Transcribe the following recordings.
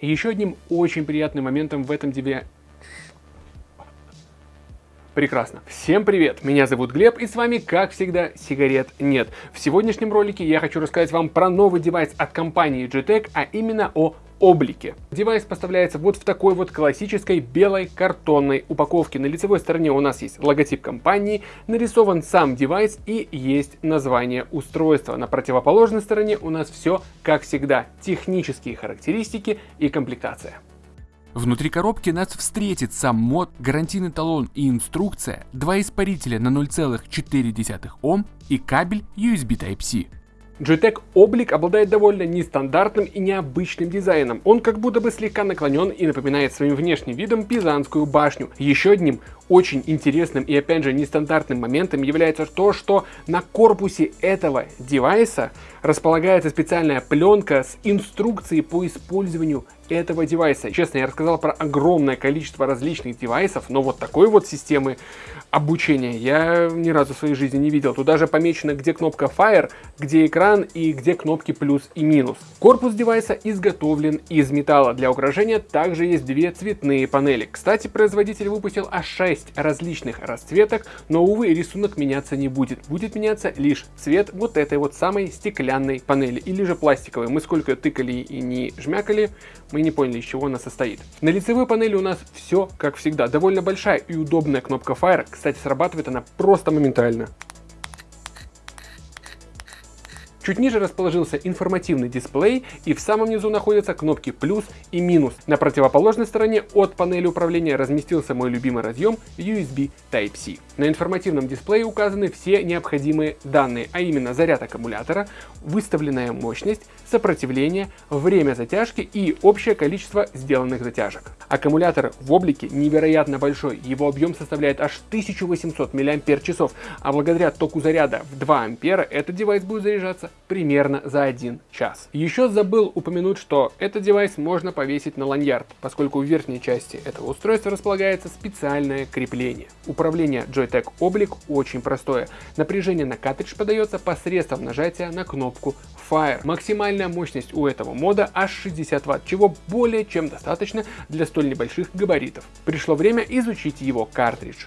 Еще одним очень приятным моментом в этом тебе... Прекрасно. Всем привет, меня зовут Глеб и с вами, как всегда, сигарет нет. В сегодняшнем ролике я хочу рассказать вам про новый девайс от компании GTEC, а именно о облике. Девайс поставляется вот в такой вот классической белой картонной упаковке. На лицевой стороне у нас есть логотип компании, нарисован сам девайс и есть название устройства. На противоположной стороне у нас все как всегда, технические характеристики и комплектация. Внутри коробки нас встретит сам мод, гарантийный талон и инструкция, два испарителя на 0,4 Ом и кабель USB Type-C. GTEC облик обладает довольно нестандартным и необычным дизайном. Он как будто бы слегка наклонен и напоминает своим внешним видом Пизанскую башню. Еще одним очень интересным и опять же нестандартным моментом является то, что на корпусе этого девайса располагается специальная пленка с инструкцией по использованию этого девайса. Честно, я рассказал про огромное количество различных девайсов, но вот такой вот системы обучения я ни разу в своей жизни не видел. Тут даже помечено, где кнопка Fire, где экран и где кнопки плюс и минус. Корпус девайса изготовлен из металла. Для украшения также есть две цветные панели. Кстати, производитель выпустил аж 6 различных расцветок, но, увы, рисунок меняться не будет. Будет меняться лишь цвет вот этой вот самой стеклянной панели или же пластиковой. Мы сколько тыкали и не жмякали, мы не поняли, из чего она состоит. На лицевой панели у нас все как всегда. Довольно большая и удобная кнопка Fire. Кстати, срабатывает она просто моментально. Чуть ниже расположился информативный дисплей и в самом низу находятся кнопки плюс и минус. На противоположной стороне от панели управления разместился мой любимый разъем USB Type-C. На информативном дисплее указаны все необходимые данные, а именно заряд аккумулятора, выставленная мощность, сопротивление, время затяжки и общее количество сделанных затяжек. Аккумулятор в облике невероятно большой, его объем составляет аж 1800 мАч, а благодаря току заряда в 2 ампера этот девайс будет заряжаться примерно за 1 час. Еще забыл упомянуть, что этот девайс можно повесить на ланьярд, поскольку в верхней части этого устройства располагается специальное крепление. Управление Joytech Oblique очень простое. Напряжение на картридж подается посредством нажатия на кнопку Fire. Максимальная мощность у этого мода аж 60 Вт, чего более чем достаточно для столь небольших габаритов. Пришло время изучить его картридж.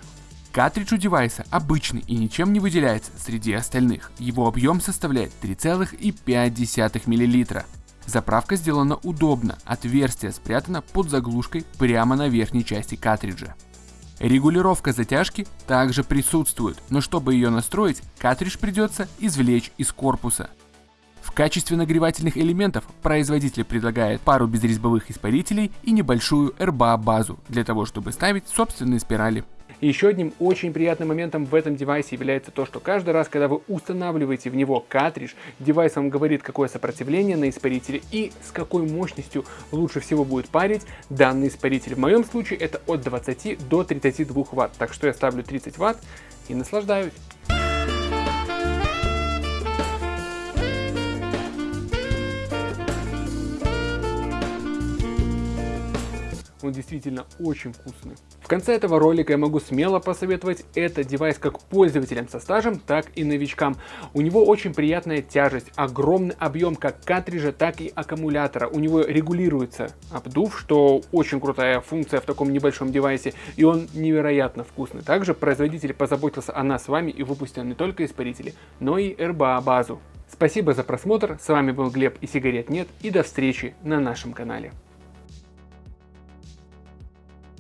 Картридж у девайса обычный и ничем не выделяется среди остальных. Его объем составляет 3,5 мл. Заправка сделана удобно, отверстие спрятано под заглушкой прямо на верхней части картриджа. Регулировка затяжки также присутствует, но чтобы ее настроить, картридж придется извлечь из корпуса. Качестве нагревательных элементов производитель предлагает пару безрезьбовых испарителей и небольшую RBA базу для того, чтобы ставить собственные спирали. Еще одним очень приятным моментом в этом девайсе является то, что каждый раз, когда вы устанавливаете в него картридж, девайс вам говорит, какое сопротивление на испарителе и с какой мощностью лучше всего будет парить данный испаритель. В моем случае это от 20 до 32 Вт, так что я ставлю 30 Вт и наслаждаюсь. Он действительно очень вкусный. В конце этого ролика я могу смело посоветовать этот девайс как пользователям со стажем, так и новичкам. У него очень приятная тяжесть, огромный объем как картриджа, так и аккумулятора. У него регулируется обдув, что очень крутая функция в таком небольшом девайсе, и он невероятно вкусный. Также производитель позаботился о нас с вами и выпустил не только испарители, но и RBA базу. Спасибо за просмотр, с вами был Глеб и сигарет нет, и до встречи на нашем канале.